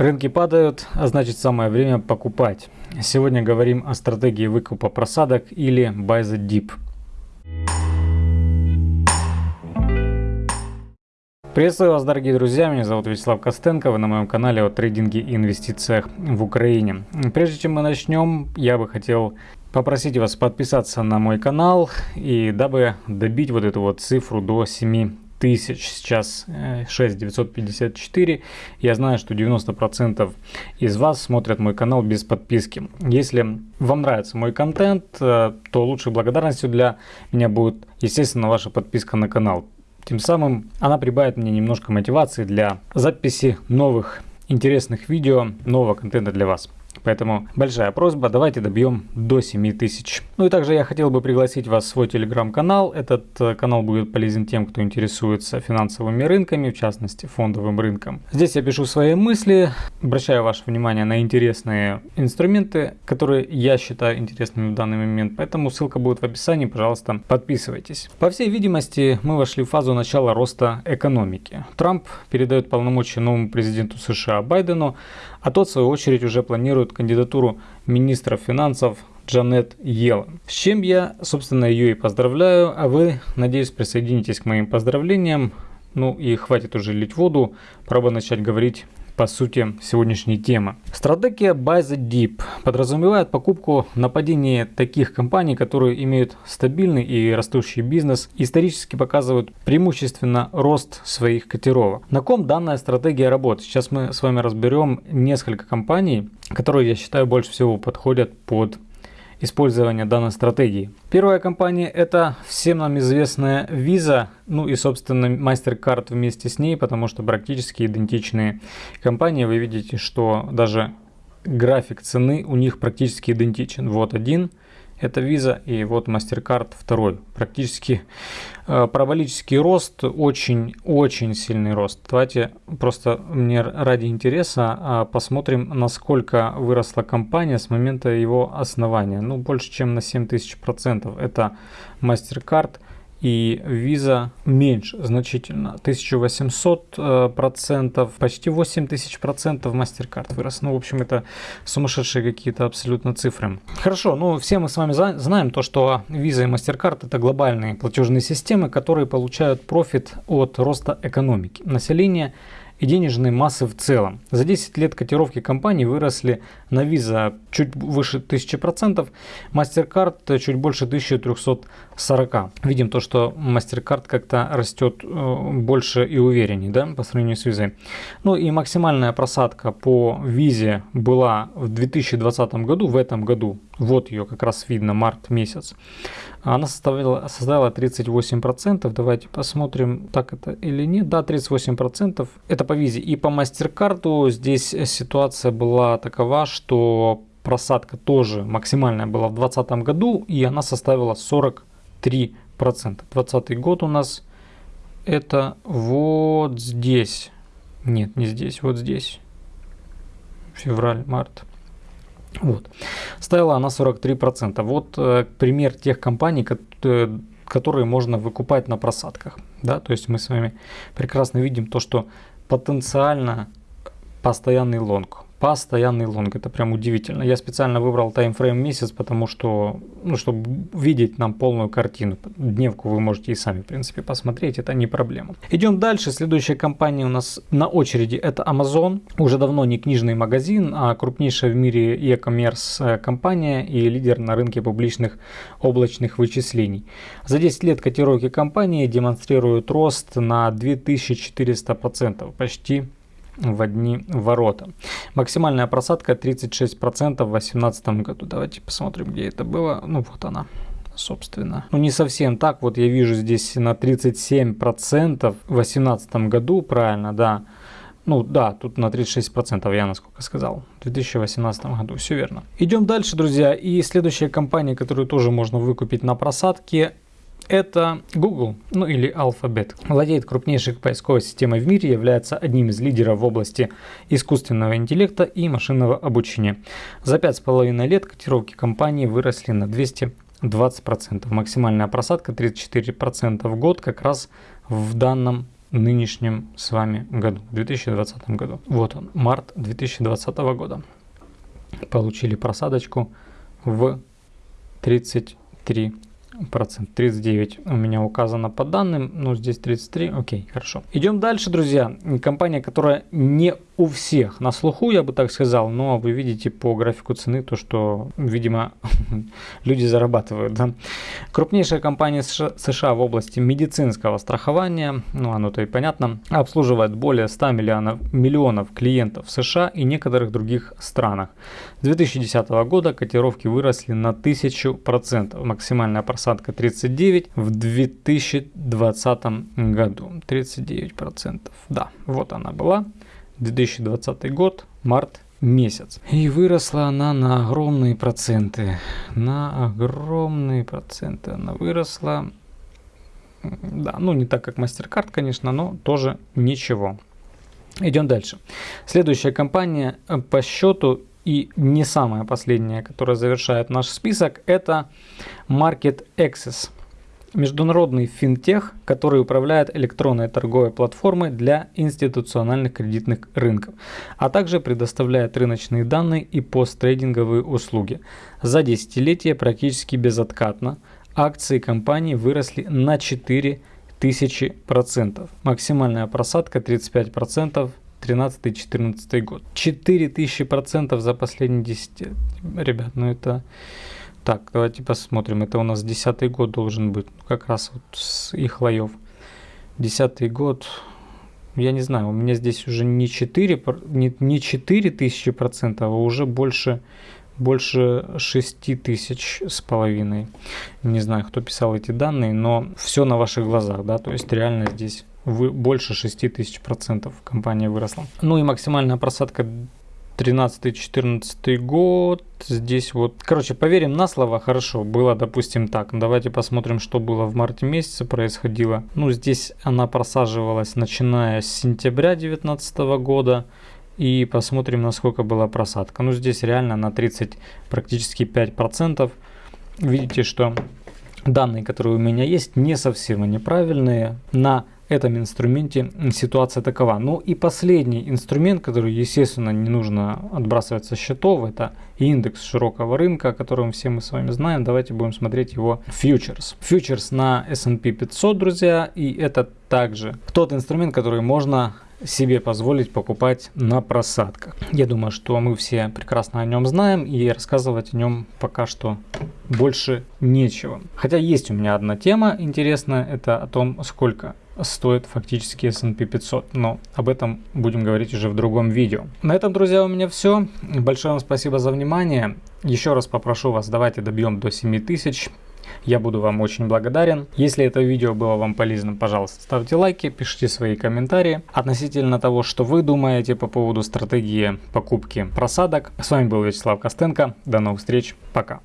Рынки падают, а значит самое время покупать. Сегодня говорим о стратегии выкупа просадок или buy the dip. Приветствую вас, дорогие друзья, меня зовут Вячеслав Костенко, вы на моем канале о трейдинге и инвестициях в Украине. Прежде чем мы начнем, я бы хотел попросить вас подписаться на мой канал, и дабы добить вот эту вот цифру до 7 тысяч, сейчас 6954. Э, я знаю, что 90% из вас смотрят мой канал без подписки. Если вам нравится мой контент, э, то лучшей благодарностью для меня будет, естественно, ваша подписка на канал. Тем самым она прибавит мне немножко мотивации для записи новых интересных видео, нового контента для вас. Поэтому большая просьба, давайте добьем до 7000. Ну и также я хотел бы пригласить вас в свой телеграм-канал. Этот э, канал будет полезен тем, кто интересуется финансовыми рынками, в частности фондовым рынком. Здесь я пишу свои мысли, обращаю ваше внимание на интересные инструменты, которые я считаю интересными в данный момент. Поэтому ссылка будет в описании, пожалуйста, подписывайтесь. По всей видимости, мы вошли в фазу начала роста экономики. Трамп передает полномочия новому президенту США Байдену, а тот в свою очередь уже планирует кандидатуру министра финансов Джанет Йеллен. С чем я, собственно, ее и поздравляю, а вы, надеюсь, присоединитесь к моим поздравлениям. Ну и хватит уже лить воду, пора бы начать говорить по сути сегодняшней темы. Стратегия Buy the Deep подразумевает покупку нападения таких компаний, которые имеют стабильный и растущий бизнес, исторически показывают преимущественно рост своих котировок. На ком данная стратегия работает? Сейчас мы с вами разберем несколько компаний, которые я считаю больше всего подходят под использования данной стратегии. Первая компания это всем нам известная Visa, ну и собственно MasterCard вместе с ней, потому что практически идентичные компании. Вы видите, что даже график цены у них практически идентичен. Вот один это Visa и вот MasterCard второй. Практически э, параболический рост, очень-очень сильный рост. Давайте просто мне ради интереса э, посмотрим, насколько выросла компания с момента его основания. Ну, больше чем на 7000%. Это MasterCard и виза меньше значительно. 1800 э, процентов почти 8000 процентов MasterCard вырос. Ну в общем это сумасшедшие какие-то абсолютно цифры. Хорошо ну все мы с вами знаем то что виза и MasterCard это глобальные платежные системы которые получают профит от роста экономики. Населения и денежной массы в целом. За 10 лет котировки компании выросли на Visa чуть выше 1000%, MasterCard чуть больше 1340. Видим то, что MasterCard как-то растет э, больше и увереннее да, по сравнению с Visa. Ну и максимальная просадка по Visa была в 2020 году, в этом году, вот ее как раз видно, март месяц. Она составила, составила 38%. Давайте посмотрим, так это или нет. Да, 38%. Это по визе. И по MasterCard здесь ситуация была такова, что просадка тоже максимальная была в 2020 году, и она составила 43%. 2020 год у нас это вот здесь. Нет, не здесь, вот здесь. Февраль, март. Вот. Стоила она 43%. Вот э, пример тех компаний, э, которые можно выкупать на просадках. Да? То есть мы с вами прекрасно видим то, что потенциально постоянный long постоянный long. Это прям удивительно. Я специально выбрал timeframe месяц, потому что, ну, чтобы видеть нам полную картину. Дневку вы можете и сами, в принципе, посмотреть, это не проблема. Идем дальше. Следующая компания у нас на очереди это Amazon. Уже давно не книжный магазин, а крупнейшая в мире e-commerce компания и лидер на рынке публичных облачных вычислений. За 10 лет котировки компании демонстрируют рост на 2400%, почти в одни ворота. Максимальная просадка 36% в 2018 году. Давайте посмотрим, где это было. Ну вот она собственно. Ну не совсем так, вот я вижу здесь на 37% в 2018 году, правильно, да. Ну да, тут на 36% я насколько сказал. В 2018 году, все верно. Идем дальше, друзья. И следующая компания, которую тоже можно выкупить на просадке, это Google, ну или Alphabet. Владеет крупнейшей поисковой системой в мире, является одним из лидеров в области искусственного интеллекта и машинного обучения. За 5,5 лет котировки компании выросли на 220%. Максимальная просадка 34% в год как раз в данном нынешнем с вами году, 2020 году. Вот он, март 2020 года. Получили просадочку в 33 процент 39 у меня указано по данным, но здесь 33, окей, хорошо. Идем дальше, друзья. Компания, которая не у всех на слуху, я бы так сказал, но вы видите по графику цены то, что, видимо, люди зарабатывают. Да? Крупнейшая компания США в области медицинского страхования, ну оно-то и понятно, обслуживает более 100 миллионов, миллионов клиентов в США и некоторых других странах. С 2010 года котировки выросли на 1000%, максимальная просадка 39 в 2020 году, 39%, да, вот она была. 2020 год, март месяц. И выросла она на огромные проценты. На огромные проценты она выросла. Да, ну не так как MasterCard, конечно, но тоже ничего. Идем дальше. Следующая компания по счету и не самая последняя, которая завершает наш список, это Market Access международный финтех, который управляет электронной торговой платформой для институциональных кредитных рынков, а также предоставляет рыночные данные и посттрейдинговые услуги. За десятилетие практически безоткатно акции компании выросли на 4 тысячи процентов. Максимальная просадка 35% 13-14 год. 4000 процентов за последние 10 лет. Ребят, ну это так, давайте посмотрим. Это у нас десятый год должен быть. Как раз вот с их лоев. Десятый год. Я не знаю, у меня здесь уже не 4, не, не 4 тысячи процентов, а уже больше, больше 6 тысяч с половиной. Не знаю, кто писал эти данные, но все на ваших глазах, да, то есть реально здесь вы, больше 6 тысяч процентов компания выросла. Ну и максимальная просадка 13-14 год. Здесь вот, короче, поверим на слово, хорошо, было, допустим, так. Давайте посмотрим, что было в марте месяце происходило. Ну, здесь она просаживалась, начиная с сентября 2019 года. И посмотрим, насколько была просадка. Ну, здесь реально на 30, практически 5%. Видите, что данные, которые у меня есть, не совсем они правильные. На этом инструменте ситуация такова. Ну и последний инструмент, который, естественно, не нужно отбрасывать со счетов, это индекс широкого рынка, о котором все мы с вами знаем. Давайте будем смотреть его фьючерс. Фьючерс на S&P 500, друзья, и это также тот инструмент, который можно себе позволить покупать на просадках. Я думаю, что мы все прекрасно о нем знаем и рассказывать о нем пока что больше нечего. Хотя есть у меня одна тема интересная, это о том, сколько стоит фактически S&P 500, но об этом будем говорить уже в другом видео. На этом, друзья, у меня все. Большое вам спасибо за внимание. Еще раз попрошу вас, давайте добьем до 7000. Я буду вам очень благодарен. Если это видео было вам полезным, пожалуйста, ставьте лайки, пишите свои комментарии относительно того, что вы думаете по поводу стратегии покупки просадок. С вами был Вячеслав Костенко. До новых встреч. Пока.